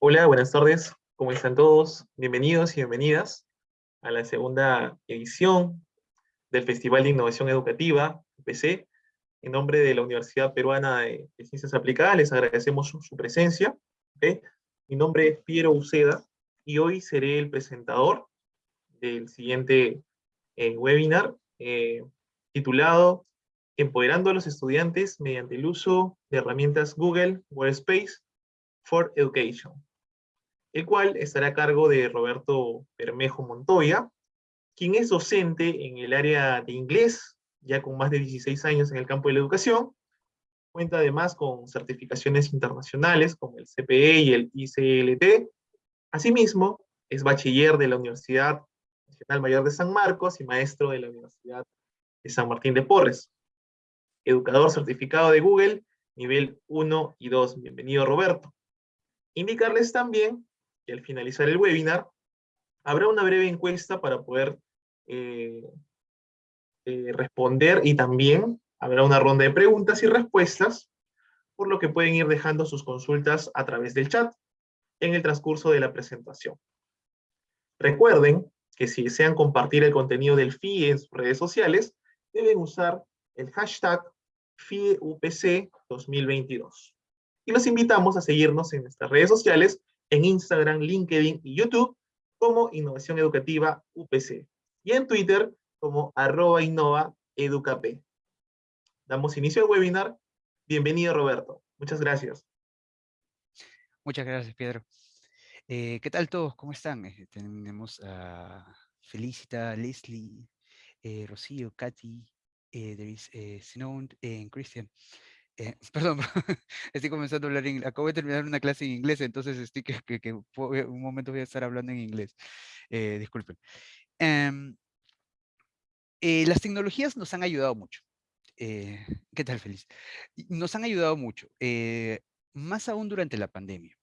Hola, buenas tardes. ¿Cómo están todos? Bienvenidos y bienvenidas a la segunda edición del Festival de Innovación Educativa, PC. En nombre de la Universidad Peruana de, Ciencias Aplicadas, les agradecemos su, presencia. Mi nombre es Piero Uceda y hoy seré el presentador del siguiente eh, webinar eh, titulado Empoderando a los estudiantes mediante el uso de herramientas Google Workspace for Education, el cual estará a cargo de Roberto Bermejo Montoya, quien es docente en el área de inglés, ya con más de 16 años en el campo de la educación, cuenta además con certificaciones internacionales como el CPE y el ICLT. Asimismo, es bachiller de la Universidad Nacional Mayor de San Marcos y maestro de la Universidad de San Martín de Porres. Educador certificado de Google, nivel 1 y 2. Bienvenido, Roberto. Indicarles también que al finalizar el webinar habrá una breve encuesta para poder eh, eh, responder y también habrá una ronda de preguntas y respuestas, por lo que pueden ir dejando sus consultas a través del chat en el transcurso de la presentación. Recuerden que si desean compartir el contenido del FIE en sus redes sociales, deben usar el hashtag FIEUPC 2022 y los invitamos a seguirnos en nuestras redes sociales, en Instagram, LinkedIn y YouTube, como Innovación Educativa UPC, y en Twitter como arroba innova educap. Damos inicio al webinar. Bienvenido, Roberto. Muchas gracias. Muchas gracias, Pedro. Eh, ¿Qué tal todos? ¿Cómo están? Eh, tenemos a Felicita, Leslie, eh, Rocío, Katy, eh, there is eh, Christian. Eh, perdón, estoy comenzando a hablar en Acabo de terminar una clase en inglés, entonces estoy que, que, un momento voy a estar hablando en inglés. Eh, disculpen. Em, eh, las tecnologías nos han ayudado mucho. ¿Qué tal, Feliz? Nos han ayudado mucho, más aún durante la pandemia.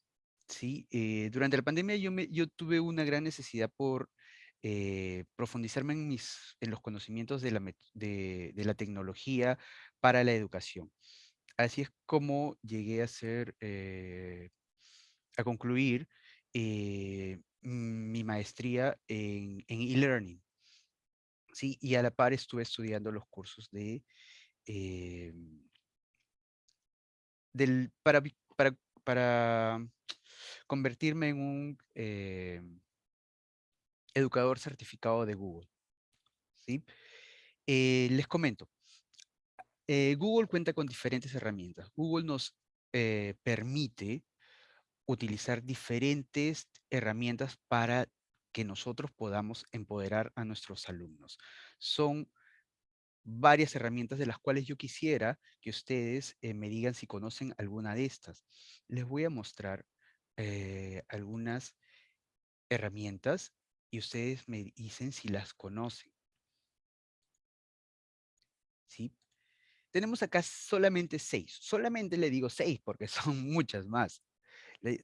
¿sí? durante la pandemia yo, me, yo tuve una gran necesidad por profundizarme en, mis, en los conocimientos de la, de, de la tecnología para la educación así es como llegué a ser, eh, a concluir eh, mi maestría en e-learning. sí, y a la par estuve estudiando los cursos de, eh, del, para, para, para convertirme en un educador certificado de Google. ¿sí? les comento, eh, Google cuenta con diferentes herramientas. Google nos eh, permite utilizar diferentes herramientas para que nosotros podamos empoderar a nuestros alumnos. Son varias herramientas de las cuales yo quisiera que ustedes eh, me digan si conocen alguna de estas. Les voy a mostrar algunas herramientas y ustedes me dicen si las conocen. ¿Sí? Tenemos acá solamente seis. Solamente le digo seis porque son muchas más.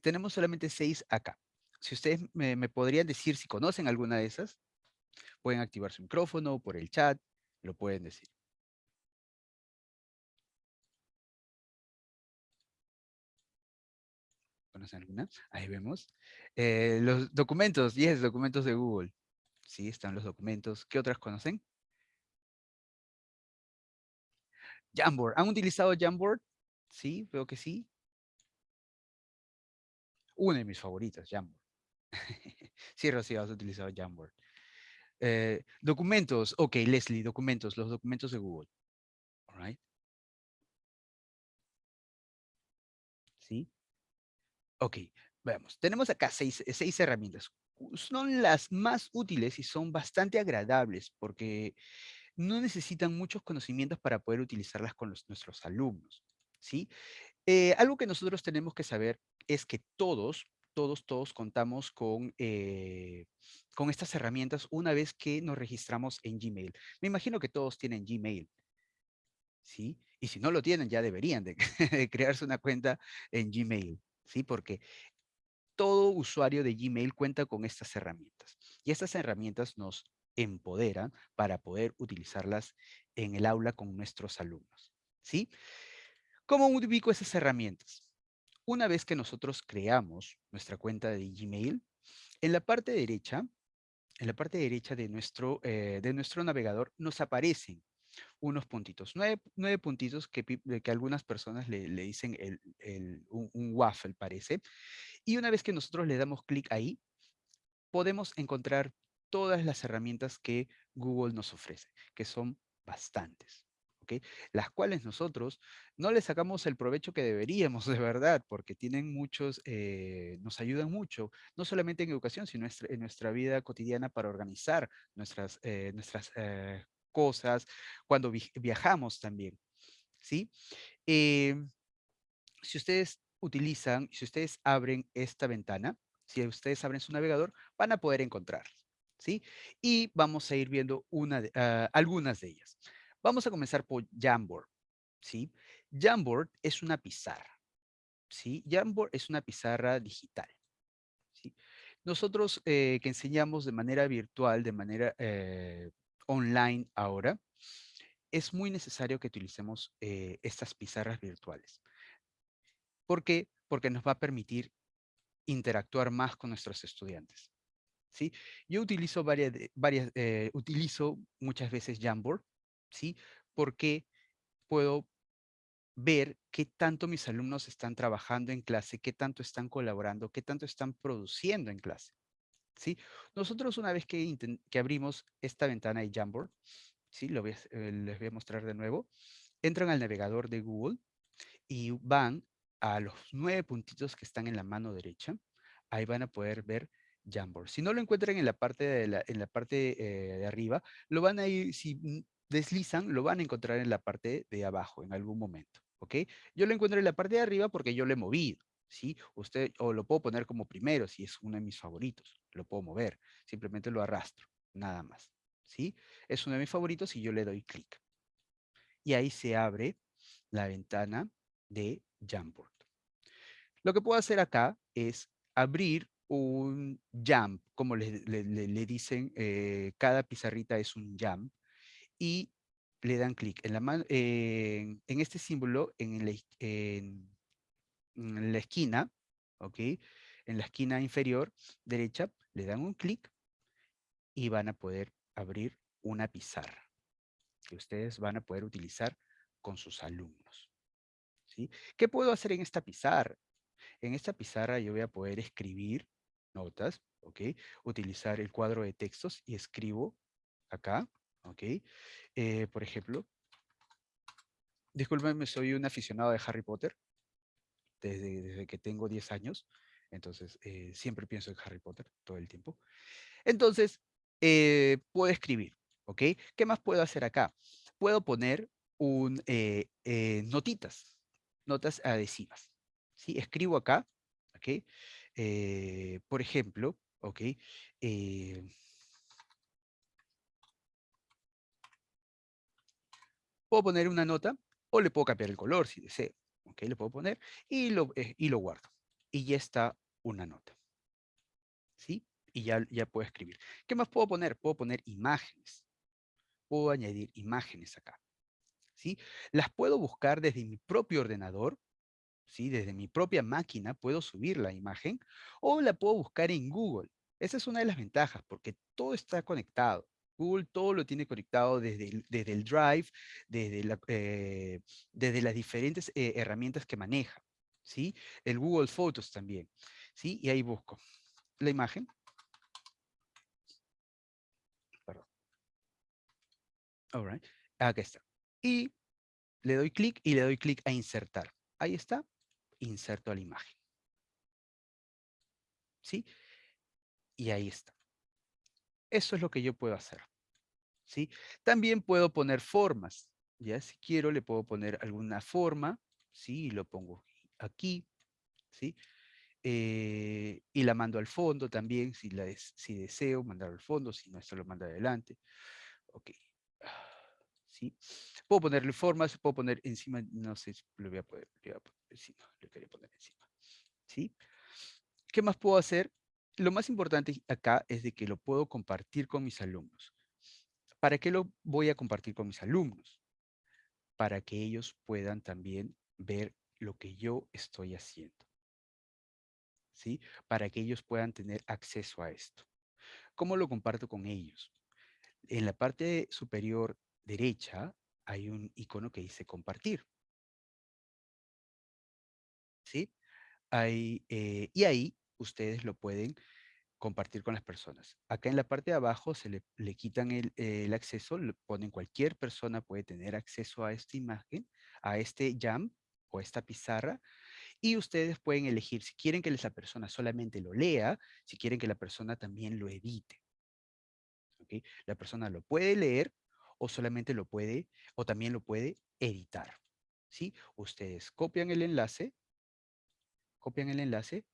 tenemos solamente seis acá. Si ustedes me, podrían decir si conocen alguna de esas, pueden activar su micrófono por el chat, lo pueden decir. ¿Conocen alguna? Ahí vemos. Eh, los documentos, 10 documentos de Google. Sí, están los documentos. ¿Qué otras conocen? Jamboard. ¿Han utilizado Jamboard? Sí, veo que sí. Una de mis favoritas, Jamboard. sí, Rocío, has utilizado Jamboard. Eh, documentos. Ok, Leslie, documentos. Los documentos de Google. All right. ¿Sí? Ok, veamos. Tenemos acá seis, seis herramientas. Son las más útiles y son bastante agradables porque no necesitan muchos conocimientos para poder utilizarlas con nuestros alumnos, ¿sí? Eh, algo que nosotros tenemos que saber es que todos, todos, todos contamos con, eh, con estas herramientas una vez que nos registramos en Gmail. Me imagino que todos tienen Gmail, ¿sí? Y si no lo tienen, ya deberían de, crearse una cuenta en Gmail, ¿sí? Porque todo usuario de Gmail cuenta con estas herramientas. Y estas herramientas nos empoderan para poder utilizarlas en el aula con nuestros alumnos. ¿sí? ¿Cómo ubico esas herramientas? una vez que nosotros creamos nuestra cuenta de Gmail, en la parte derecha, en la parte derecha de nuestro, eh, de nuestro navegador nos aparecen unos puntitos, nueve, puntitos que, que, algunas personas le, dicen el, un, un, waffle, parece. Y una vez que nosotros le damos clic ahí, podemos encontrar todas las herramientas que Google nos ofrece, que son bastantes. Las cuales nosotros no le sacamos el provecho que deberíamos de verdad, porque tienen muchos, eh, nos ayudan mucho, no solamente en educación, sino en nuestra vida cotidiana para organizar nuestras, eh, nuestras eh, cosas, cuando viajamos también, ¿sí? Em, si ustedes utilizan, si ustedes abren esta ventana, si ustedes abren su navegador, van a poder encontrar, Y vamos a ir viendo ah, algunas de ellas. Vamos a comenzar por Jamboard. Jamboard es una pizarra. Jamboard es una pizarra digital. Nosotros eh, que enseñamos de manera virtual, de manera eh, online ahora, es muy necesario que utilicemos eh, estas pizarras virtuales. ¿Por qué? Porque nos va a permitir interactuar más con nuestros estudiantes. ¿Sí? Yo utilizo, varias, varias utilizo muchas veces Jamboard ¿sí? Porque puedo ver qué tanto mis alumnos están trabajando en clase, qué tanto están colaborando, qué tanto están produciendo en clase. ¿sí? Nosotros una vez que, que abrimos esta ventana de Jamboard, ¿sí? Lo voy eh, les voy a mostrar de nuevo, entran al navegador de Google y van a los nueve puntitos que están en la mano derecha. Ahí van a poder ver Jamboard. Si no lo encuentran en la parte de, en la parte, eh, de arriba, lo van a ir, si deslizan, lo van a encontrar en la parte de abajo en algún momento, ¿ok? Yo lo encuentro en la parte de arriba porque yo lo he movido, ¿sí? Usted, o lo puedo poner como primero si es uno de mis favoritos, lo puedo mover, simplemente lo arrastro, nada más, ¿sí? Es uno de mis favoritos y yo le doy clic. Y ahí se abre la ventana de Jamboard. Lo que puedo hacer acá es abrir un jump, como le, dicen, eh, cada pizarrita es un jump, y le dan clic en, la en este símbolo en la, en, la esquina, ¿ok? En la esquina inferior derecha, le dan un clic y van a poder abrir una pizarra que ustedes van a poder utilizar con sus alumnos. ¿sí? ¿Qué puedo hacer en esta pizarra? En esta pizarra yo voy a poder escribir notas, ¿ok? Utilizar el cuadro de textos y escribo acá, ¿ok? Eh, por ejemplo, discúlpenme, soy un aficionado de Harry Potter desde, que tengo 10 años, entonces eh, siempre pienso en Harry Potter todo el tiempo. Entonces, eh, puedo escribir, ¿ok? ¿Qué más puedo hacer acá? Puedo poner un, notitas, notas adhesivas, ¿sí? Escribo acá, ¿ok? Por ejemplo, ¿ok? Puedo poner una nota o le puedo cambiar el color si deseo. Ok, le puedo poner y lo, eh, y lo guardo. Y ya está una nota. ¿Sí? Y ya, ya puedo escribir. ¿Qué más puedo poner? Puedo poner imágenes. Puedo añadir imágenes acá. ¿Sí? Las puedo buscar desde mi propio ordenador. ¿Sí? Desde mi propia máquina puedo subir la imagen o la puedo buscar en Google. Esa es una de las ventajas porque todo está conectado. Google todo lo tiene conectado desde el, desde el Drive, desde, eh, desde las diferentes eh, herramientas que maneja, ¿sí? El Google Photos también, ¿sí? Y ahí busco la imagen. Perdón. All right. Acá está. Y le doy clic y le doy clic a insertar. Ahí está. Inserto a la imagen. ¿Sí? Y ahí está. Eso es lo que yo puedo hacer. ¿sí? También puedo poner formas. Ya si quiero le puedo poner alguna forma, ¿sí? Y lo pongo aquí, ¿sí? Eh, y la mando al fondo también, si, la si deseo mandar al fondo, si no, esto lo manda adelante. Ok. Puedo ponerle formas, puedo poner encima, no sé si lo voy a le voy a poner encima, le quería poner encima. ¿Sí? ¿Qué más puedo hacer? lo más importante acá es de que lo puedo compartir con mis alumnos. ¿Para qué lo voy a compartir con mis alumnos? Para que ellos puedan también ver lo que yo estoy haciendo. ¿sí? Para que ellos puedan tener acceso a esto. ¿Cómo lo comparto con ellos? En la parte superior derecha hay un icono que dice compartir. ¿Sí? Eh, y ahí ustedes lo pueden compartir con las personas. Acá en la parte de abajo se le, quitan el, el, acceso, le ponen cualquier persona puede tener acceso a esta imagen, a este jam o esta pizarra, y ustedes pueden elegir si quieren que esa persona solamente lo lea, si quieren que la persona también lo edite. La persona lo puede leer o solamente lo puede, o también lo puede editar. ¿sí? Ustedes copian el enlace, copian el enlace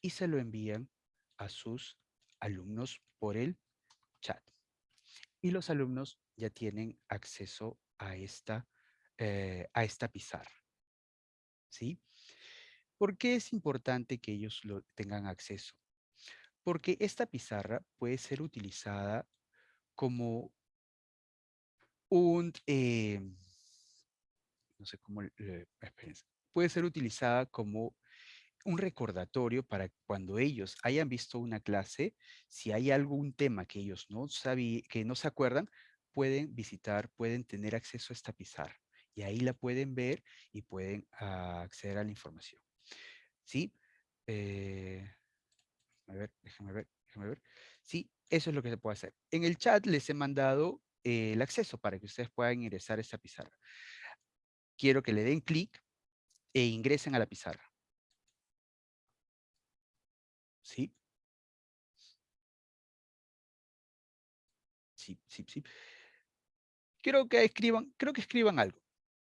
y se lo envían a sus alumnos por el chat. Y los alumnos ya tienen acceso a esta, eh, a esta pizarra. ¿Sí? ¿Por qué es importante que ellos lo tengan acceso? Porque esta pizarra puede ser utilizada como un, eh, no sé cómo, puede ser utilizada como un recordatorio para cuando ellos hayan visto una clase, si hay algún tema que ellos no que no se acuerdan, pueden visitar, pueden tener acceso a esta pizarra. Y ahí la pueden ver y pueden ah, acceder a la información. ¿Sí? Eh, a ver, déjame ver, déjame ver. Sí, eso es lo que se puede hacer. En el chat les he mandado eh, el acceso para que ustedes puedan ingresar a esta pizarra. Quiero que le den clic e ingresen a la pizarra. ¿Sí? Sí, sí, sí. Quiero que escriban, creo que escriban algo.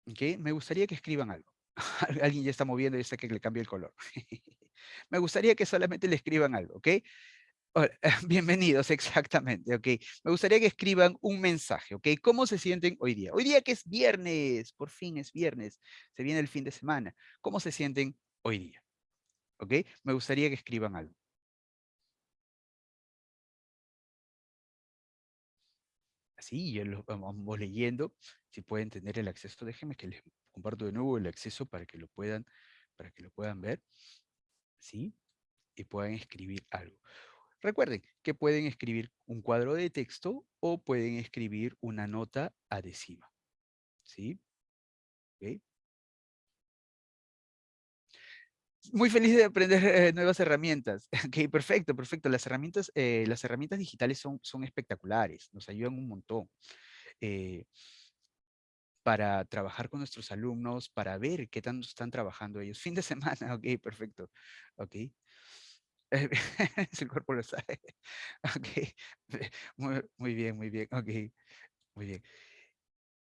¿ok? Me gustaría que escriban algo. Alguien ya está moviendo y dice que le cambie el color. Me gustaría que solamente le escriban algo, ¿ok? bienvenidos, exactamente, ok. Me gustaría que escriban un mensaje, ok. ¿Cómo se sienten hoy día? Hoy día que es viernes, por fin es viernes, se viene el fin de semana. ¿Cómo se sienten hoy día? ¿Ok? Me gustaría que escriban algo. Así, ya lo vamos leyendo. Si pueden tener el acceso, déjenme que les comparto de nuevo el acceso para que lo puedan, para que lo puedan ver. ¿Sí? Y puedan escribir algo. Recuerden que pueden escribir un cuadro de texto o pueden escribir una nota adhesiva. ¿Sí? Muy feliz de aprender eh, nuevas herramientas. Ok, perfecto, perfecto. Las herramientas, eh, las herramientas digitales son, son espectaculares, nos ayudan un montón. Eh, para trabajar con nuestros alumnos, para ver qué tanto están trabajando ellos. Fin de semana, ok, perfecto. el cuerpo lo sabe. Ok. Muy, bien, muy bien. Ok. Muy bien.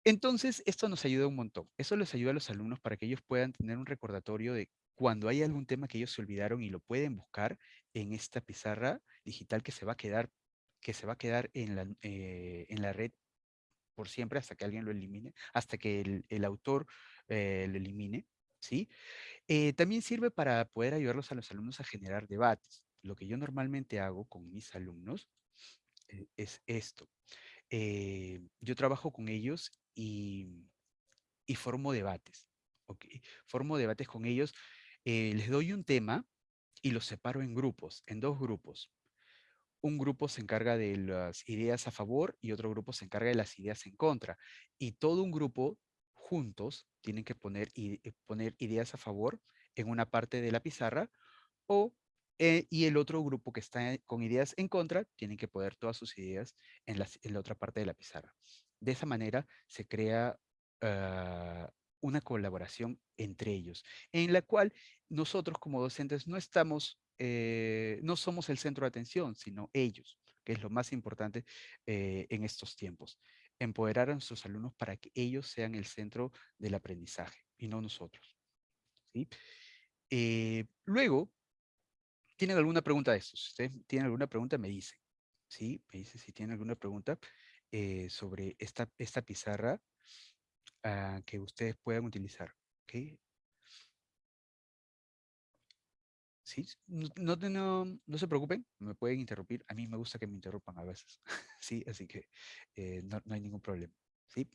Entonces, esto nos ayuda un montón. Eso les ayuda a los alumnos para que ellos puedan tener un recordatorio de cuando hay algún tema que ellos se olvidaron y lo pueden buscar en esta pizarra digital que se va a quedar, que se va a quedar en la, eh, en la red por siempre hasta que alguien lo elimine, hasta que el, autor eh, lo elimine, ¿sí? Eh, también sirve para poder ayudarlos a los alumnos a generar debates. Lo que yo normalmente hago con mis alumnos es esto. yo trabajo con ellos y, y formo debates. ¿ok? Formo debates con ellos eh, les doy un tema y los separo en grupos, en dos grupos. Un grupo se encarga de las ideas a favor y otro grupo se encarga de las ideas en contra. Y todo un grupo juntos tienen que poner, eh, poner ideas a favor en una parte de la pizarra o, eh, y el otro grupo que está con ideas en contra tienen que poner todas sus ideas en, la otra parte de la pizarra. De esa manera se crea ah, una colaboración entre ellos, en la cual nosotros como docentes no estamos, eh, no somos el centro de atención, sino ellos, que es lo más importante en estos tiempos. Empoderar a nuestros alumnos para que ellos sean el centro del aprendizaje y no nosotros. ¿sí? Eh, luego, ¿tienen alguna pregunta de estos? Si ustedes tienen alguna pregunta, me dicen. ¿sí? Me dicen si tienen alguna pregunta sobre esta, esta pizarra Ah, que ustedes puedan utilizar. ¿okay? No, no, no, se preocupen, me pueden interrumpir. A mí me gusta que me interrumpan a veces. ¿sí? Así que eh, no, no, hay ningún problema. ¿sí?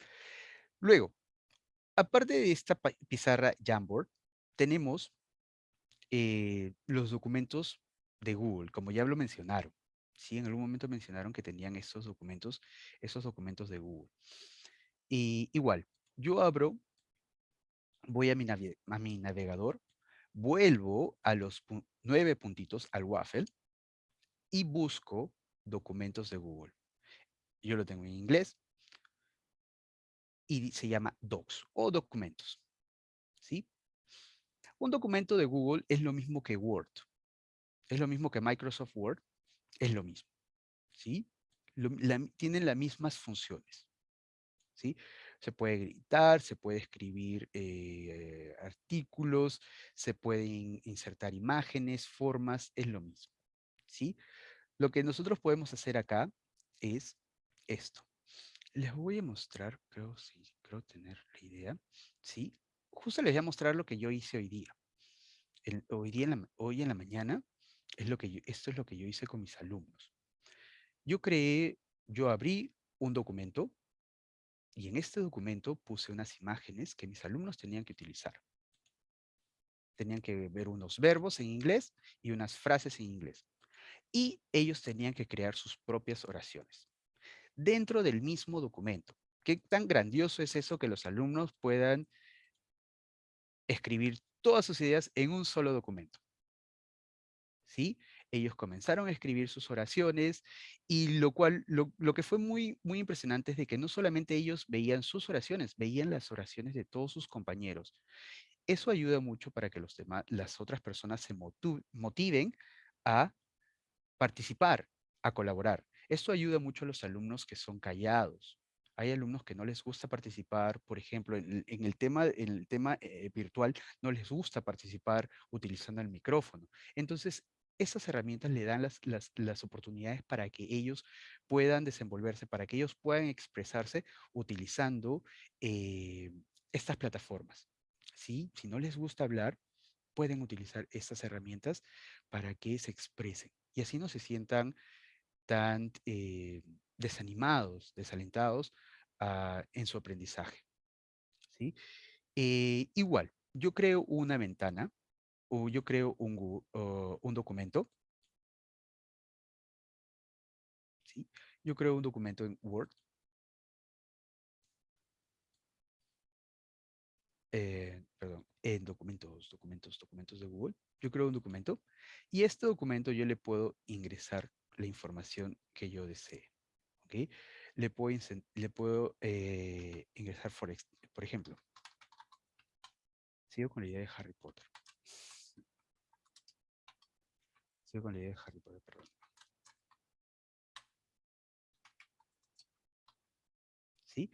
Luego, aparte de esta pizarra Jamboard, tenemos eh, los documentos de Google, como ya lo mencionaron. Sí, en algún momento mencionaron que tenían estos documentos, esos documentos de Google. Y igual, yo abro, voy a mi, a mi navegador, vuelvo a los nueve puntitos al waffle y busco documentos de Google. Yo lo tengo en inglés y se llama Docs o documentos. ¿Sí? Un documento de Google es lo mismo que Word. Es lo mismo que Microsoft Word. Es lo mismo. ¿Sí? tienen las mismas funciones. ¿Sí? Se puede gritar, se puede escribir eh, artículos, se pueden insertar imágenes, formas, es lo mismo. ¿Sí? Lo que nosotros podemos hacer acá es esto. Les voy a mostrar, creo, sí, creo tener la idea. Sí, justo les voy a mostrar lo que yo hice hoy día. hoy, día en la, hoy en la mañana, es lo que esto es lo que yo hice con mis alumnos. Yo creé, yo abrí un documento y en este documento puse unas imágenes que mis alumnos tenían que utilizar. Tenían que ver unos verbos en inglés y unas frases en inglés. Y ellos tenían que crear sus propias oraciones dentro del mismo documento. ¿Qué tan grandioso es eso que los alumnos puedan escribir todas sus ideas en un solo documento? ¿Sí? Ellos comenzaron a escribir sus oraciones y lo cual, lo, que fue muy, muy impresionante es de que no solamente ellos veían sus oraciones, veían las oraciones de todos sus compañeros. Eso ayuda mucho para que los demás, las otras personas se motiven a participar, a colaborar. Esto ayuda mucho a los alumnos que son callados. Hay alumnos que no les gusta participar, por ejemplo, en, el tema, en el tema eh, virtual no les gusta participar utilizando el micrófono. Entonces, esas herramientas le dan las, las, oportunidades para que ellos puedan desenvolverse, para que ellos puedan expresarse utilizando eh, estas plataformas. ¿Sí? Si no les gusta hablar, pueden utilizar estas herramientas para que se expresen y así no se sientan tan eh, desanimados, desalentados ah, en su aprendizaje. ¿sí? Eh, igual, yo creo una ventana o yo creo un, un documento. Yo creo un documento en Word. Eh, perdón, en documentos, documentos, documentos de Google. Yo creo un documento y este documento yo le puedo ingresar la información que yo desee. Le puedo, le puedo eh, ingresar, por, por ejemplo, sigo con la idea de Harry Potter. Sigo con la idea de Harry Potter, perdón. ¿Sí?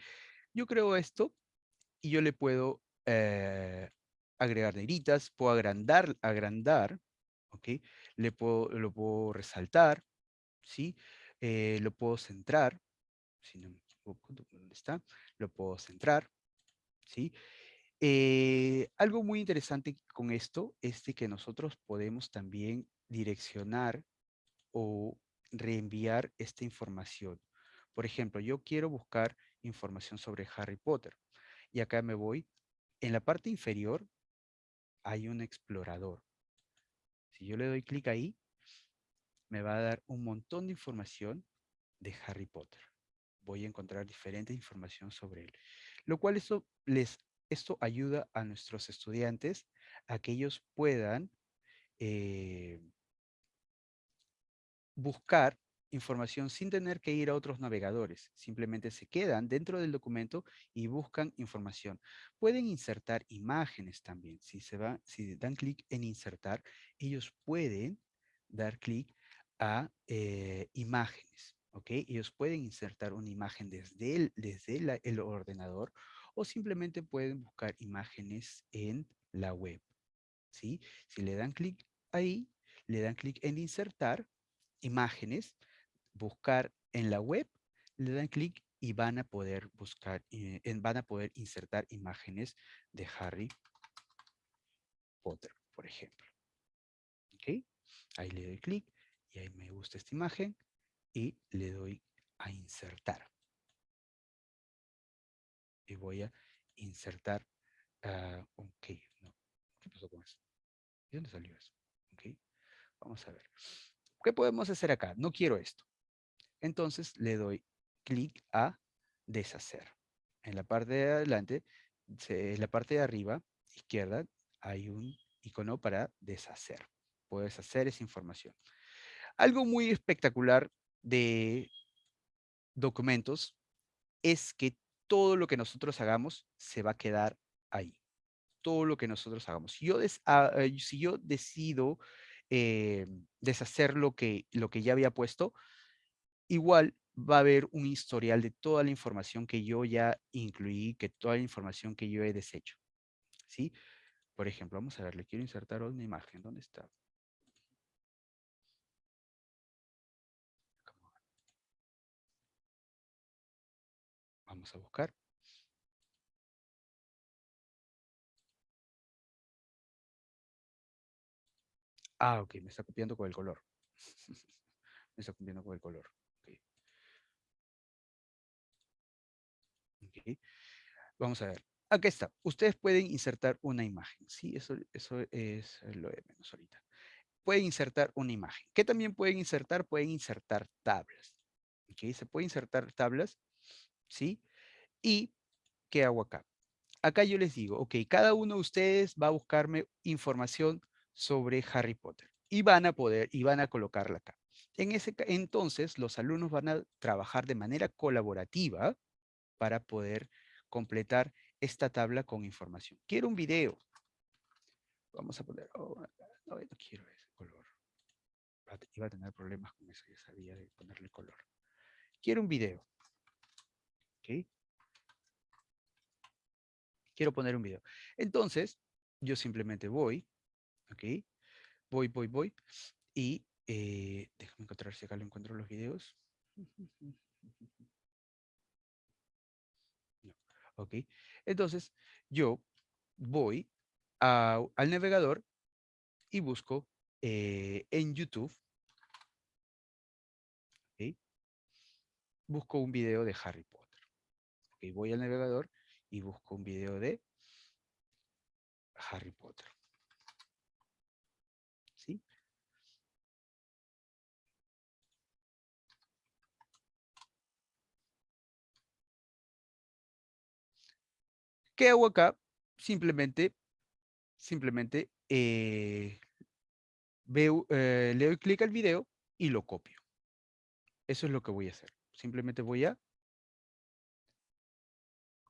Yo creo esto y yo le puedo eh, agregar negritas, puedo agrandar, agrandar, ¿ok? Le puedo, lo puedo resaltar, ¿sí? Eh, lo puedo centrar, si no ¿dónde está? Lo puedo centrar, ¿sí? Eh, algo muy interesante con esto es que nosotros podemos también direccionar o reenviar esta información. Por ejemplo, yo quiero buscar información sobre Harry Potter. Y acá me voy. En la parte inferior hay un explorador. Si yo le doy clic ahí, me va a dar un montón de información de Harry Potter. Voy a encontrar diferente información sobre él. Lo cual esto, les, esto ayuda a nuestros estudiantes a que ellos puedan eh, buscar información sin tener que ir a otros navegadores. Simplemente se quedan dentro del documento y buscan información. Pueden insertar imágenes también. Si, se va, si dan clic en insertar, ellos pueden dar clic a eh, imágenes. ¿ok? Ellos pueden insertar una imagen desde, el, desde el ordenador o simplemente pueden buscar imágenes en la web. Si le dan clic ahí, le dan clic en insertar imágenes, buscar en la web, le dan clic y van a poder buscar, eh, van a poder insertar imágenes de Harry Potter, por ejemplo. ¿Ok? Ahí le doy clic y ahí me gusta esta imagen y le doy a insertar. Y voy a insertar, uh, ok, ¿qué pasó con eso? ¿De dónde salió eso? Vamos a ver. ¿Qué podemos hacer acá? No quiero esto. Entonces le doy clic a deshacer. En la parte de adelante, en la parte de arriba, izquierda, hay un icono para deshacer. Puedes hacer esa información. Algo muy espectacular de documentos es que todo lo que nosotros hagamos se va a quedar ahí. Todo lo que nosotros hagamos. Si yo, ah, eh, si yo decido eh, deshacer lo que, lo que ya había puesto, igual va a haber un historial de toda la información que yo ya incluí, que toda la información que yo he deshecho. ¿Sí? Por ejemplo, vamos a ver, le quiero insertar una imagen. ¿Dónde está? Vamos a buscar. Ah, ok, me está copiando con el color. me está copiando con el color. Vamos a ver. Aquí está. Ustedes pueden insertar una imagen. Sí, eso, eso es lo de menos ahorita. Pueden insertar una imagen. ¿Qué también pueden insertar? Pueden insertar tablas. ¿Ok? Se puede insertar tablas. ¿Sí? ¿Y qué hago acá? Acá yo les digo, ok, cada uno de ustedes va a buscarme información sobre Harry Potter y van a poder, y van a colocarla acá. En ese, entonces, los alumnos van a trabajar de manera colaborativa para poder completar esta tabla con información. Quiero un video. Vamos a poner, oh, no, no quiero ese color. Iba a tener problemas con eso, ya sabía de ponerle color. Quiero un video. ¿Ok? Quiero poner un video. Entonces, yo simplemente voy, ¿ok? Voy, voy, voy. Y eh, déjame encontrar si acá lo encuentro los videos. ¿ok? Entonces, yo voy al navegador y busco eh, en YouTube. Busco un video de Harry Potter. ¿ok? Voy al navegador y busco un video de Harry Potter. ¿Sí? ¿Qué hago acá? Simplemente, simplemente eh, eh, le doy clic al video y lo copio. Eso es lo que voy a hacer. Simplemente voy a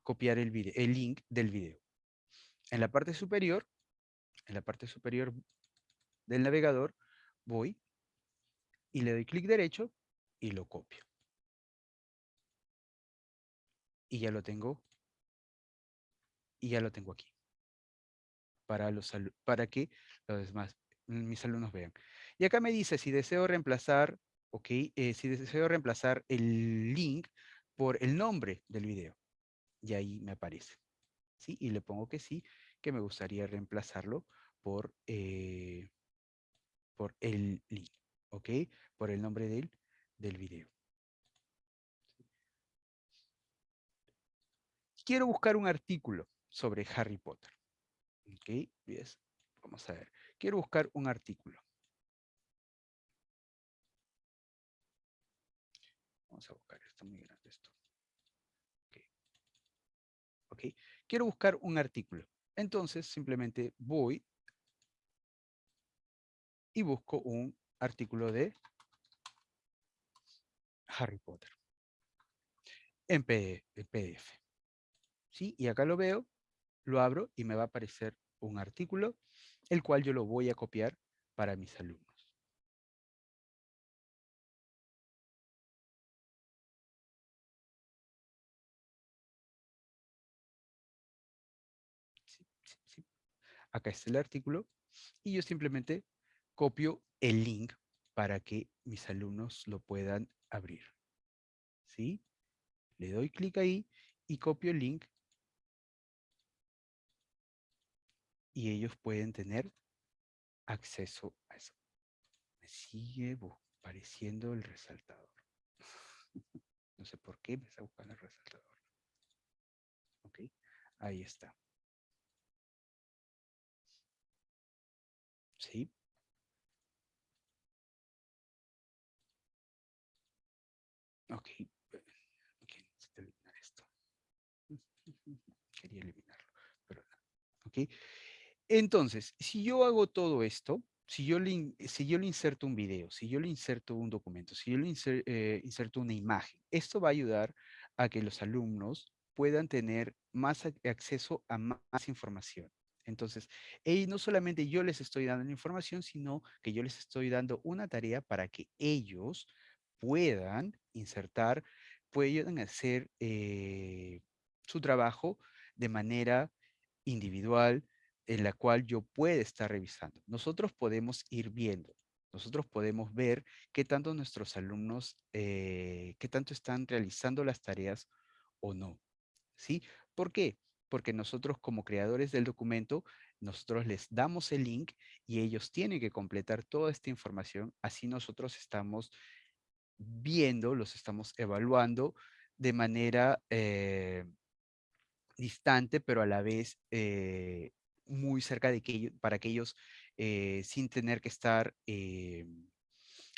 copiar el, video, el link del video. En la parte superior, en la parte superior del navegador, voy y le doy clic derecho y lo copio. Y ya lo tengo y ya lo tengo aquí. Para, los, para que los demás, mis alumnos vean. Y acá me dice si deseo reemplazar, ok, eh, si deseo reemplazar el link por el nombre del video. Y ahí me aparece. ¿Sí? Y le pongo que sí, que me gustaría reemplazarlo por, eh, por el link, ¿ok? Por el nombre del, del video. Quiero buscar un artículo sobre Harry Potter. Ok, Vamos a ver. Quiero buscar un artículo. Vamos a buscar, está muy grande esto. ok. Quiero buscar un artículo. Entonces, simplemente voy y busco un artículo de Harry Potter en PDF. ¿Sí? Y acá lo veo lo abro y me va a aparecer un artículo, el cual yo lo voy a copiar para mis alumnos. Acá está el artículo y yo simplemente copio el link para que mis alumnos lo puedan abrir. ¿Sí? Le doy clic ahí y copio el link y ellos pueden tener acceso a eso. Me sigue apareciendo el resaltador. no sé por qué me está buscando el resaltador. Ok, ahí está. ¿Sí? Ok. Ok, necesito eliminar esto. Quería eliminarlo, pero no. Ok. Entonces, si yo hago todo esto, si yo, le, si yo le inserto un video, si yo le inserto un documento, si yo le eh, inserto una imagen, esto va a ayudar a que los alumnos puedan tener más acceso a más información. Entonces, no solamente yo les estoy dando la información, sino que yo les estoy dando una tarea para que ellos puedan insertar, puedan hacer eh, su trabajo de manera individual, en la cual yo pueda estar revisando. Nosotros podemos ir viendo, nosotros podemos ver qué tanto nuestros alumnos, eh, tanto están realizando las tareas o no. ¿Sí? ¿Por qué? Porque nosotros como creadores del documento, nosotros les damos el link y ellos tienen que completar toda esta información. Así nosotros estamos viendo, los estamos evaluando de manera eh, distante, pero a la vez eh, muy cerca de que ellos, para que ellos, eh, sin tener que estar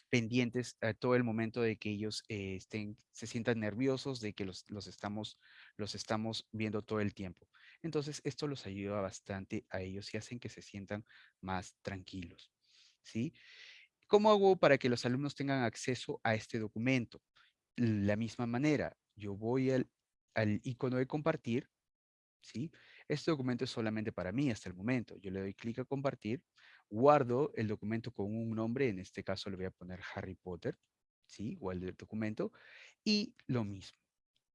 pendientes a todo el momento de que ellos estén, se sientan nerviosos, de que los, los, estamos, los estamos viendo todo el tiempo. Entonces, esto los ayuda bastante a ellos y hacen que se sientan más tranquilos. ¿sí? ¿Cómo hago para que los alumnos tengan acceso a este documento? La misma manera, yo voy al, al icono de compartir, ¿sí? Este documento es solamente para mí hasta el momento. Yo le doy clic a compartir, guardo el documento con un nombre, en este caso le voy a poner Harry Potter, ¿sí? Igual del documento, y lo mismo,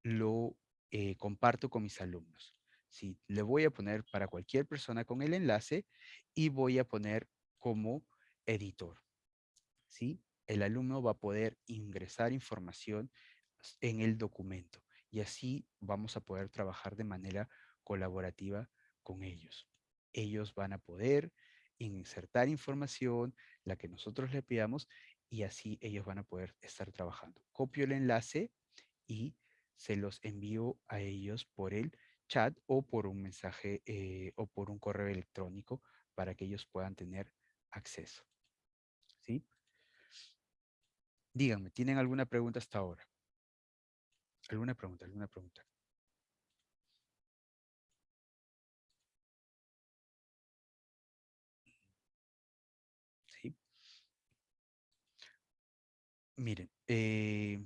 lo eh, comparto con mis alumnos. ¿sí? Le voy a poner para cualquier persona con el enlace y voy a poner como editor. ¿sí? El alumno va a poder ingresar información en el documento y así vamos a poder trabajar de manera colaborativa con ellos. Ellos van a poder insertar información, la que nosotros le pidamos, y así ellos van a poder estar trabajando. Copio el enlace y se los envío a ellos por el chat o por un mensaje eh, o por un correo electrónico para que ellos puedan tener acceso. ¿Sí? Díganme, ¿tienen alguna pregunta hasta ahora? ¿Alguna pregunta? ¿Alguna pregunta? Miren, eh,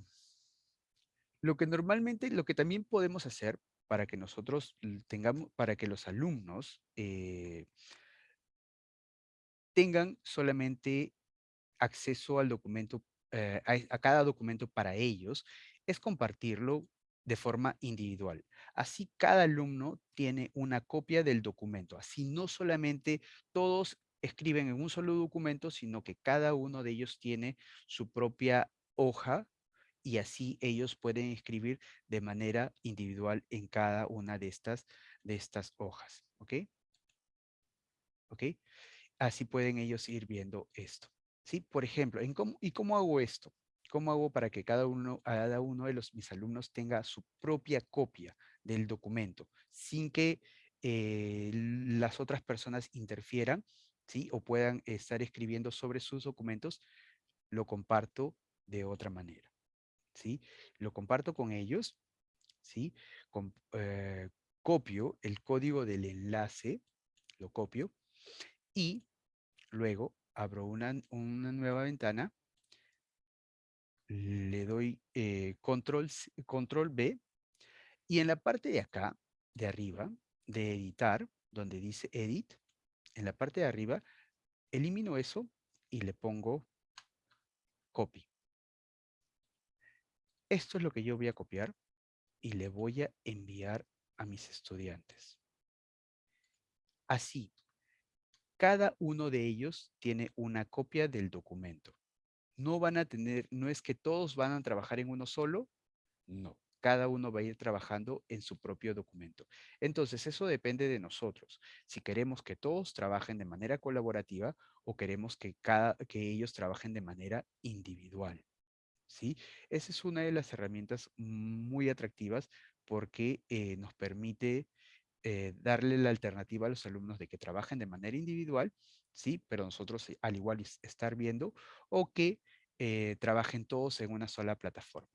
lo que normalmente, lo que también podemos hacer para que nosotros tengamos, para que los alumnos eh, tengan solamente acceso al documento eh, a, cada documento para ellos es compartirlo de forma individual. Así cada alumno tiene una copia del documento. Así no solamente todos escriben en un solo documento, sino que cada uno de ellos tiene su propia hoja y así ellos pueden escribir de manera individual en cada una de estas, de estas hojas. ¿Ok? ¿Ok? Así pueden ellos ir viendo esto. ¿sí? Por ejemplo, ¿y cómo hago esto? ¿Cómo hago para que cada uno, cada uno de los, mis alumnos tenga su propia copia del documento sin que eh, las otras personas interfieran ¿sí? o puedan estar escribiendo sobre sus documentos? Lo comparto de otra manera. ¿sí? Lo comparto con ellos, ¿sí? Eh, copio el código del enlace, lo copio y luego abro una, nueva ventana, le doy eh, control, control B y en la parte de acá, de arriba, de editar, donde dice edit, en la parte de arriba, elimino eso y le pongo copy. Esto es lo que yo voy a copiar y le voy a enviar a mis estudiantes. Así, cada uno de ellos tiene una copia del documento. No van a tener, no es que todos van a trabajar en uno solo, no. Cada uno va a ir trabajando en su propio documento. Entonces, eso depende de nosotros. Si queremos que todos trabajen de manera colaborativa o queremos que, cada, que ellos trabajen de manera individual. ¿sí? Esa es una de las herramientas muy atractivas porque eh, nos permite eh, darle la alternativa a los alumnos de que trabajen de manera individual, ¿sí? Pero nosotros al igual estar viendo o que trabajen todos en una sola plataforma,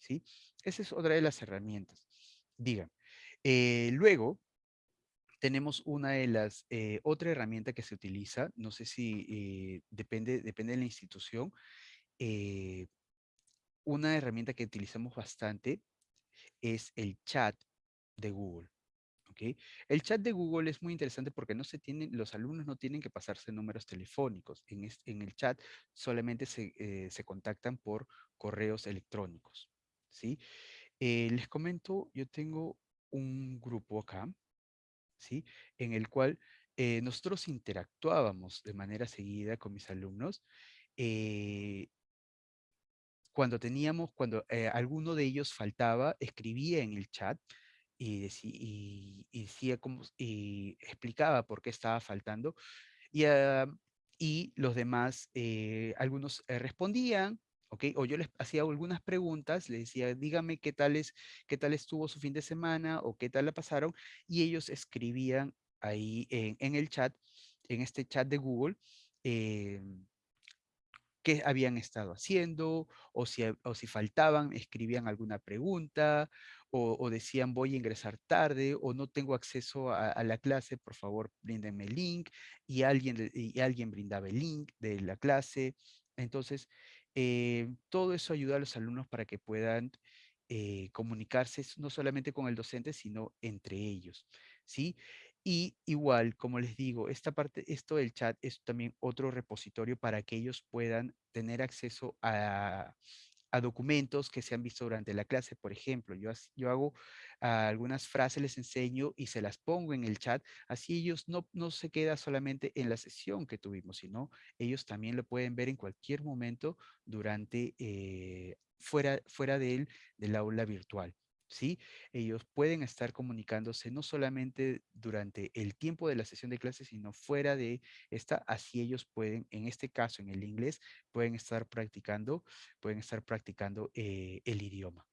¿sí? Esa es otra de las herramientas. Digan. luego, tenemos una de las, otra herramienta que se utiliza, no sé si depende, depende de la institución, una herramienta que utilizamos bastante es el chat de Google. ¿okay? El chat de Google es muy interesante porque no se tienen, los alumnos no tienen que pasarse números telefónicos. En, el chat solamente se, eh, se, contactan por correos electrónicos. ¿Sí? Eh, les comento, yo tengo un grupo acá, ¿sí? en el cual eh, nosotros interactuábamos de manera seguida con mis alumnos cuando teníamos, cuando eh, alguno de ellos faltaba, escribía en el chat y, decía, cómo, y explicaba por qué estaba faltando. Y, ah, y los demás, eh, algunos eh, respondían, ¿ok? O yo les hacía algunas preguntas, les decía, dígame qué tal, es, qué tal estuvo su fin de semana o qué tal la pasaron, y ellos escribían ahí en, el chat, en este chat de Google, qué habían estado haciendo, o si, o si faltaban, escribían alguna pregunta, o, decían voy a ingresar tarde, o no tengo acceso a, la clase, por favor, bríndenme el link, y alguien, y alguien brindaba el link de la clase. Entonces, eh, todo eso ayuda a los alumnos para que puedan eh, comunicarse no solamente con el docente, sino entre ellos. ¿sí? Y igual, como les digo, esta parte, esto del chat es también otro repositorio para que ellos puedan tener acceso a, documentos que se han visto durante la clase. Por ejemplo, yo, yo hago algunas frases, les enseño y se las pongo en el chat. Así ellos no, no se queda solamente en la sesión que tuvimos, sino ellos también lo pueden ver en cualquier momento durante, eh, fuera, fuera del aula virtual. ¿Sí? Ellos pueden estar comunicándose no solamente durante el tiempo de la sesión de clase, sino fuera de esta, así ellos pueden, en este caso, en el inglés, pueden estar practicando, pueden estar practicando eh, el idioma,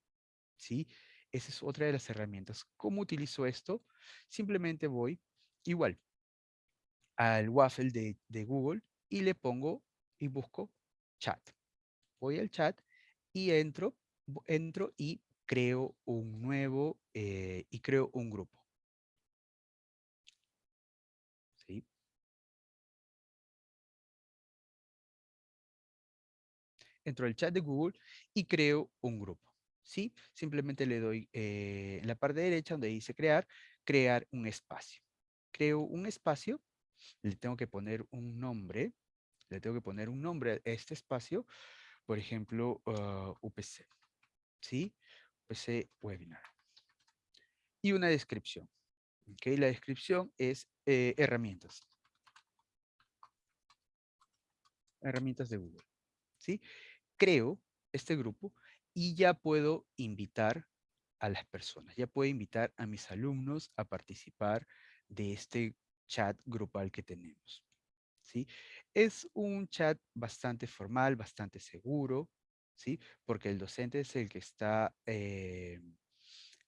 ¿sí? Esa es otra de las herramientas. ¿Cómo utilizo esto? Simplemente voy, igual, al waffle de, de Google y le pongo y busco chat. Voy al chat y entro, entro y creo un nuevo eh, y creo un grupo. Entro al chat de Google y creo un grupo. ¿Sí? Simplemente le doy eh, en la parte derecha donde dice crear, crear un espacio. Creo un espacio, le tengo que poner un nombre, le tengo que poner un nombre a este espacio, por ejemplo, ah, UPC. ¿Sí? Ese webinar. Y una descripción. Okay, la descripción es eh, herramientas. Herramientas de Google. ¿sí? Creo este grupo y ya puedo invitar a las personas. Ya puedo invitar a mis alumnos a participar de este chat grupal que tenemos. ¿sí? Es un chat bastante formal, bastante seguro, ¿sí? Porque el docente es el que está eh,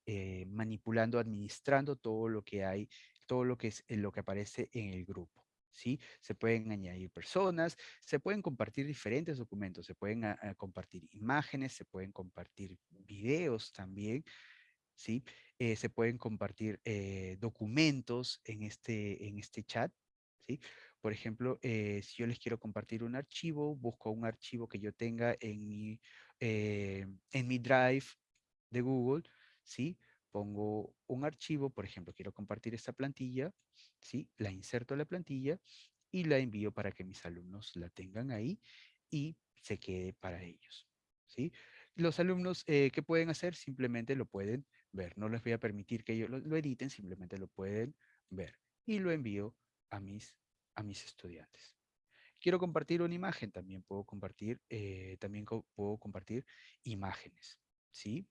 eh, manipulando, administrando todo lo que hay, todo lo que es eh, lo que aparece en el grupo. ¿Sí? Se pueden añadir personas, se pueden compartir diferentes documentos, se pueden ah, ah, compartir imágenes, se pueden compartir videos también, ¿sí? se pueden compartir documentos en este, en este chat, ¿sí? Por ejemplo, eh, si yo les quiero compartir un archivo, busco un archivo que yo tenga en mi, eh, en mi Drive de Google, ¿sí? Pongo un archivo, por ejemplo, quiero compartir esta plantilla, ¿sí? La inserto la plantilla y la envío para que mis alumnos la tengan ahí y se quede para ellos, ¿sí? Los alumnos, eh, ¿qué pueden hacer? Simplemente lo pueden ver. No les voy a permitir que ellos lo editen, simplemente lo pueden ver. Y lo envío a mis a mis estudiantes. Quiero compartir una imagen, también puedo compartir, eh, también puedo compartir imágenes, ¿sí?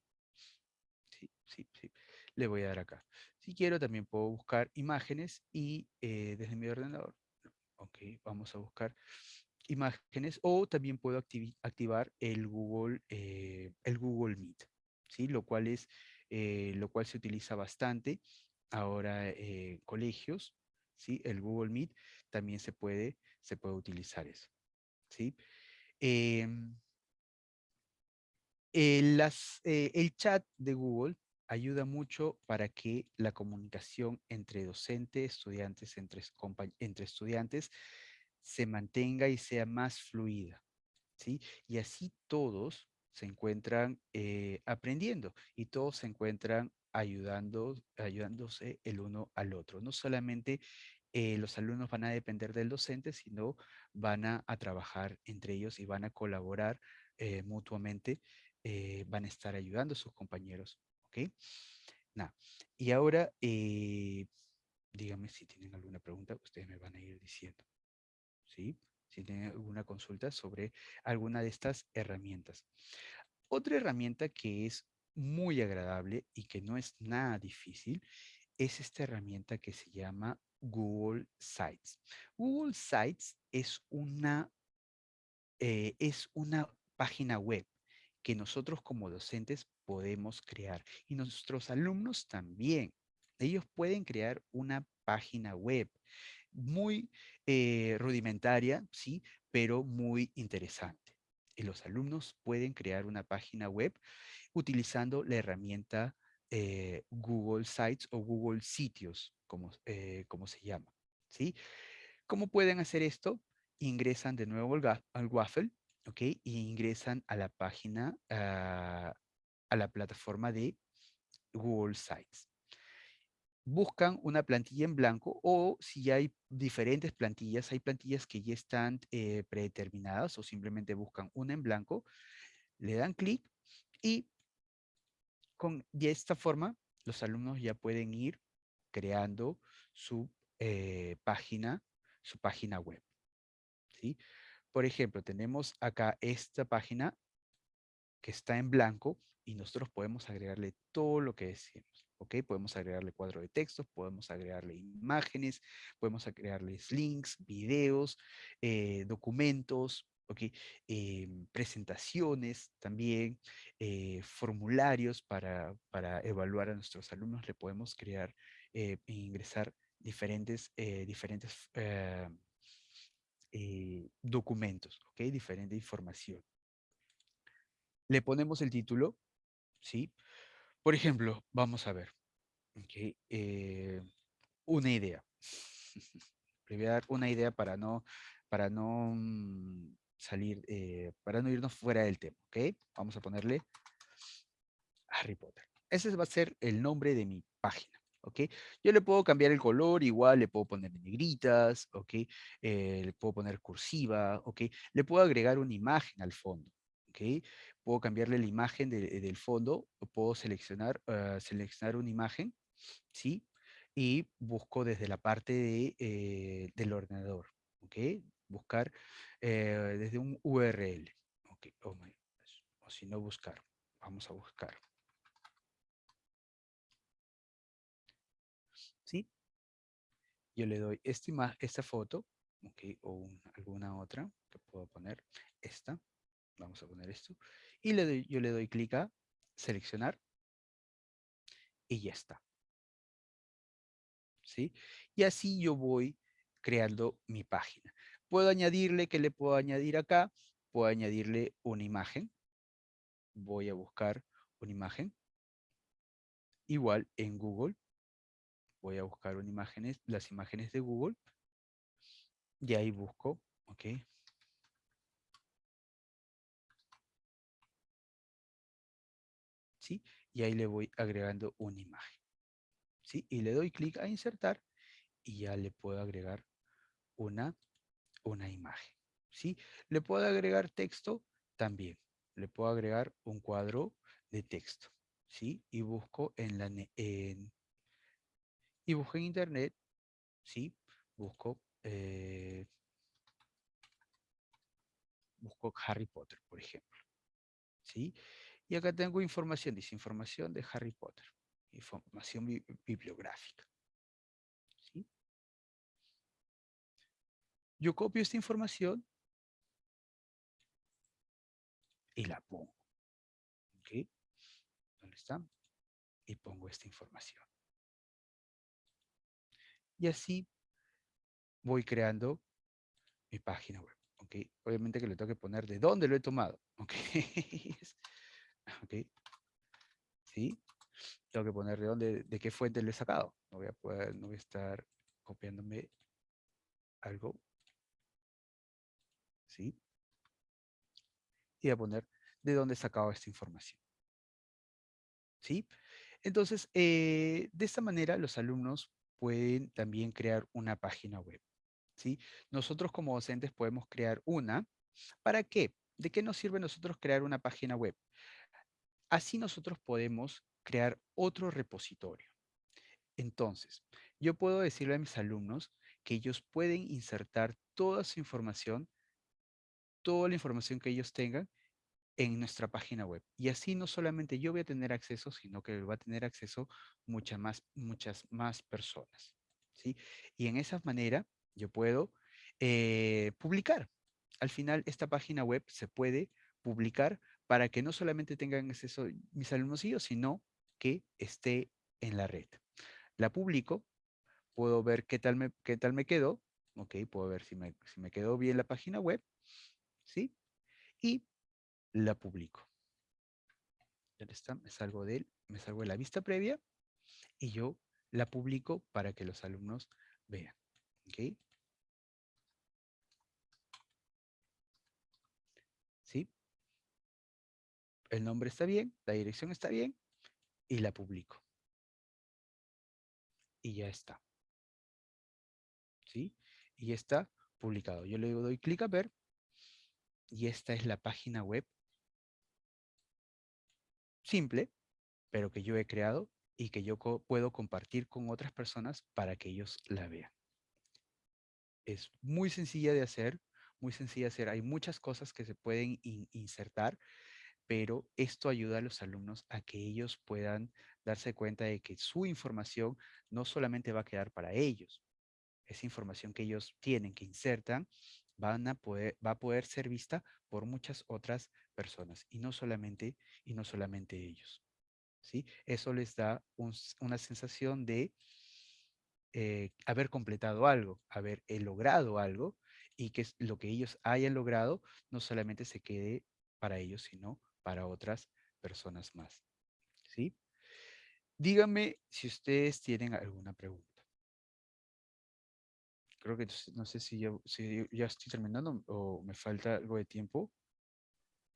Sí, sí. Le voy a dar acá. Si quiero, también puedo buscar imágenes y eh, desde mi ordenador. Ok, vamos a buscar imágenes o también puedo activar el Google, eh, el Google Meet, ¿sí? Lo cual, es, lo cual se utiliza bastante ahora eh, colegios, ¿sí? El Google Meet también se puede, se puede utilizar eso, ¿sí? Em, el, las, eh, el chat de Google ayuda mucho para que la comunicación entre docente, estudiantes, entre, entre estudiantes, se mantenga y sea más fluida, ¿sí? Y así todos se encuentran eh, aprendiendo y todos se encuentran ayudando, ayudándose el uno al otro. No solamente eh, los alumnos van a depender del docente, sino van a, trabajar entre ellos y van a colaborar eh, mutuamente, van a estar ayudando a sus compañeros. ¿Ok? Nada. Y ahora, díganme si tienen alguna pregunta, ustedes me van a ir diciendo. ¿Sí? Si tienen alguna consulta sobre alguna de estas herramientas. Otra herramienta que es muy agradable y que no es nada difícil es esta herramienta que se llama Google Sites. Google Sites es una, eh, es una página web que nosotros como docentes podemos crear y nuestros alumnos también. Ellos pueden crear una página web muy eh, rudimentaria, sí, pero muy interesante. Y los alumnos pueden crear una página web utilizando la herramienta eh, Google Sites o Google Sitios, como, eh, se llama. ¿sí? ¿Cómo pueden hacer esto? Ingresan de nuevo al, Waffle, ¿ok? Y ingresan a la página, ah, a la plataforma de Google Sites buscan una plantilla en blanco o si hay diferentes plantillas, hay plantillas que ya están eh, predeterminadas o simplemente buscan una en blanco, le dan clic y con, de esta forma los alumnos ya pueden ir creando su eh, página, su página web. ¿sí? Por ejemplo, tenemos acá esta página que está en blanco y nosotros podemos agregarle todo lo que deseemos. ¿ok? Podemos agregarle cuadro de textos, podemos agregarle imágenes, podemos agregarles links, videos, eh, documentos, ¿ok? Em, presentaciones también, eh, formularios para, evaluar a nuestros alumnos, le podemos crear e ingresar diferentes, diferentes documentos, ¿ok? Diferente información. Le ponemos el título, ¿sí? Por ejemplo, vamos a ver. Eh, una idea. Le voy a dar una idea para no, para no mm, salir, eh, para no irnos fuera del tema. ¿ok? Vamos a ponerle Harry Potter. Ese va a ser el nombre de mi página. ¿Ok? Yo le puedo cambiar el color, igual le puedo poner negritas, ¿ok? Eh, le puedo poner cursiva, ¿ok? Le puedo agregar una imagen al fondo, ¿ok? puedo cambiarle la imagen del fondo, puedo seleccionar, ah, seleccionar una imagen, ¿sí? Y busco desde la parte de, eh, del ordenador, ¿ok? Buscar eh, desde un URL, ¿ok? Oh o si no, buscar. Vamos a buscar. ¿Sí? Yo le doy esta, esta foto. O alguna otra que puedo poner, esta. Vamos a poner esto y le yo le doy clic a seleccionar y ya está. ¿Sí? Y así yo voy creando mi página. Puedo añadirle, que le puedo añadir acá? Puedo añadirle una imagen. Voy a buscar una imagen. Igual en Google. Voy a buscar imágenes, las imágenes de Google. Y ahí busco, ok, Y ahí le voy agregando una imagen. ¿sí? Y le doy clic a insertar y ya le puedo agregar una, una imagen. ¿sí? Le puedo agregar texto también. Le puedo agregar un cuadro de texto. ¿sí? Y busco en la y busco en internet, ¿sí? Busco eh, busco Harry Potter, por ejemplo. ¿Sí? Y acá tengo información, dice información de Harry Potter, información bibliográfica. Yo copio esta información y la pongo. ¿Dónde está? Y pongo esta información. Y así voy creando mi página web. Obviamente que le tengo que poner de dónde lo he tomado. ¿ok? ¿ok? ¿Sí? Tengo que poner de dónde, de qué fuente lo he sacado. No voy a no voy a estar copiándome algo. ¿Sí? Y voy a poner de dónde he sacado esta información. ¿Sí? Entonces, eh, de esta manera los alumnos pueden también crear una página web. ¿sí? Nosotros como docentes podemos crear una. ¿Para qué? ¿De qué nos sirve nosotros crear una página web? Así nosotros podemos crear otro repositorio. Entonces, yo puedo decirle a mis alumnos que ellos pueden insertar toda su información, toda la información que ellos tengan en nuestra página web. Y así no solamente yo voy a tener acceso, sino que va a tener acceso muchas más, muchas más personas. ¿sí? Y en esa manera yo puedo eh, publicar. Al final, esta página web se puede publicar para que no solamente tengan acceso mis alumnos y yo, sino que esté en la red. La publico, puedo ver qué tal me, qué tal me quedó, ok, puedo ver si me, si me quedó bien la página web, ¿sí? Y la publico. Ya está, me salgo de él, me salgo de la vista previa y yo la publico para que los alumnos vean. ¿Ok? ¿Sí? El nombre está bien, la dirección está bien y la publico. Y ya está. ¿Sí? Y ya está publicado. Yo le doy clic a ver y esta es la página web simple, pero que yo he creado y que yo puedo compartir con otras personas para que ellos la vean. Es muy sencilla de hacer, muy sencilla de hacer. Hay muchas cosas que se pueden insertar, pero esto ayuda a los alumnos a que ellos puedan darse cuenta de que su información no solamente va a quedar para ellos, esa información que ellos tienen, que insertan, va a poder ser vista por muchas otras personas y no solamente, y no solamente ellos. ¿sí? Eso les da una sensación de eh, haber completado algo, haber eh, logrado algo y que lo que ellos hayan logrado no solamente se quede para ellos, sino para otras personas más. ¿sí? Díganme si ustedes tienen alguna pregunta. Creo que no sé si si ya estoy terminando o me falta algo de tiempo.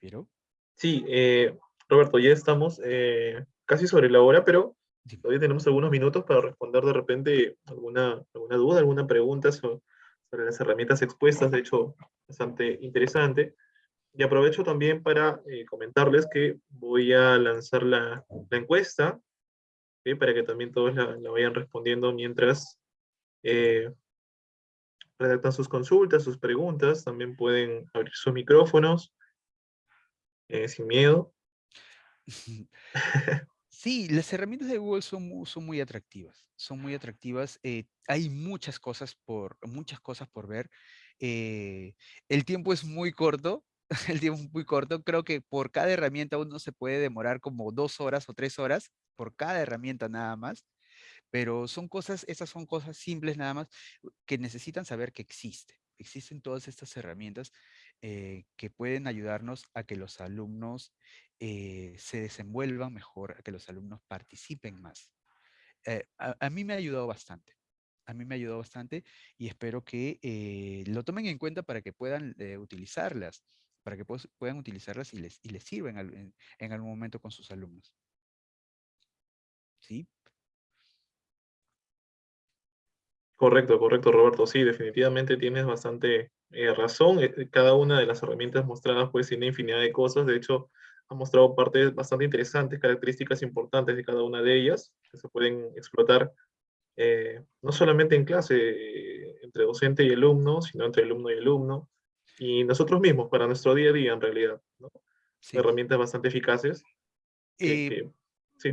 ¿Pero? Sí, eh, Roberto, ya estamos eh, casi sobre la hora, pero todavía tenemos algunos minutos para responder de repente alguna, alguna duda, alguna pregunta sobre, las herramientas expuestas, de hecho, bastante interesante. Y aprovecho también para eh, comentarles que voy a lanzar la, la encuesta, para que también todos la, la vayan respondiendo mientras redactan sus consultas, sus preguntas, también pueden abrir sus micrófonos eh, sin miedo. Sí, las herramientas de Google son, muy, son muy atractivas, son muy atractivas. Eh, hay muchas cosas por, muchas cosas por ver. Eh, el tiempo es muy corto, el tiempo es muy corto. Creo que por cada herramienta uno se puede demorar como dos horas o tres horas, por cada herramienta nada más. Pero son cosas, esas son cosas simples nada más que necesitan saber que existe. Existen todas estas herramientas eh, que pueden ayudarnos a que los alumnos eh, se desenvuelvan mejor, a que los alumnos participen más. Eh, a, mí me ha ayudado bastante. A mí me ha ayudado bastante y espero que lo tomen en cuenta para que puedan utilizarlas, para que puedan utilizarlas y les, y les sirvan en, en algún momento con sus alumnos. ¿Sí? Correcto, correcto, Roberto. Sí, definitivamente tienes bastante eh, razón. Eh, eh, cada una de las herramientas mostradas pues tiene infinidad de cosas. De hecho, ha mostrado partes bastante interesantes, características importantes de cada una de ellas que se pueden explotar no solamente en clase entre docente y alumno, sino entre alumno y alumno, y nosotros mismos para nuestro día a día en realidad. Herramientas bastante eficaces.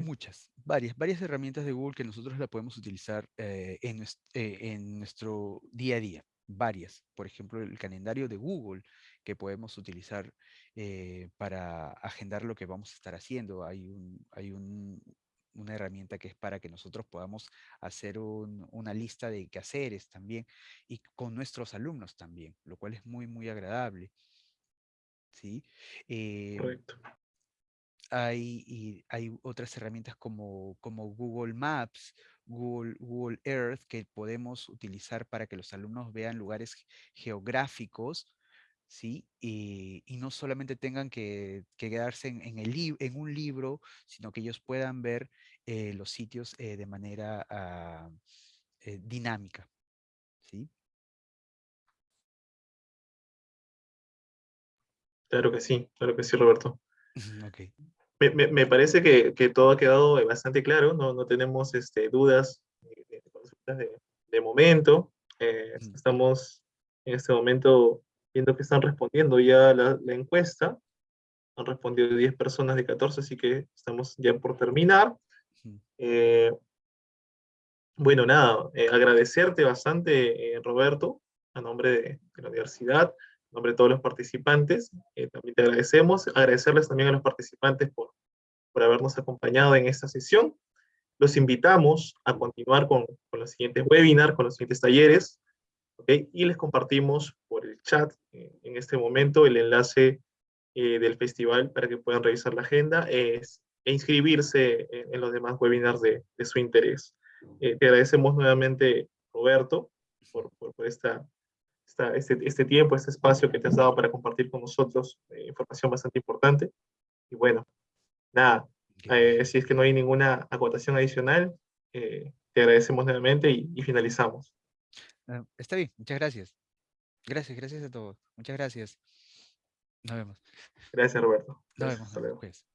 Muchas, varias, varias herramientas de Google que nosotros la podemos utilizar en, en nuestro día a día varias. Por ejemplo, el calendario de Google que podemos utilizar eh, para agendar lo que vamos a estar haciendo. Hay un, hay un, una herramienta que es para que nosotros podamos hacer una lista de quehaceres también y con nuestros alumnos también, lo cual es muy, muy agradable. ¿Sí? Eh, Correcto. Hay, y hay otras herramientas como, como Google Maps, Google, Google Earth, que podemos utilizar para que los alumnos vean lugares geográficos ¿sí? Y, no solamente tengan que, quedarse en, el en un libro, sino que ellos puedan ver eh, los sitios eh, de manera ah, eh, dinámica, ¿sí? Claro que sí, claro que sí, Roberto. Okay. Me, parece que, todo ha quedado bastante claro, no, no tenemos este, dudas de, de, momento. estamos en este momento viendo que están respondiendo ya la, encuesta. Han respondido 10 personas de 14, así que estamos ya por terminar. Eh, bueno, nada, eh, agradecerte bastante, eh, Roberto, a nombre de, la universidad, nombre de todos los participantes. también te agradecemos. Agradecerles también a los participantes por, por habernos acompañado en esta sesión. Los invitamos a continuar con, con los siguientes webinars, con los siguientes talleres. Y les compartimos por el chat eh, en este momento el enlace eh, del festival para que puedan revisar la agenda e inscribirse en, los demás webinars de, su interés. Eh, te agradecemos nuevamente, Roberto, por, por, esta, este, este, tiempo, este espacio que te has dado para compartir con nosotros información bastante importante. Y bueno, nada, si es que no hay ninguna acotación adicional, te agradecemos nuevamente y finalizamos. Ah, está bien, muchas gracias. Gracias, gracias a todos. Muchas gracias. Nos vemos. Gracias, Roberto. Nos vemos.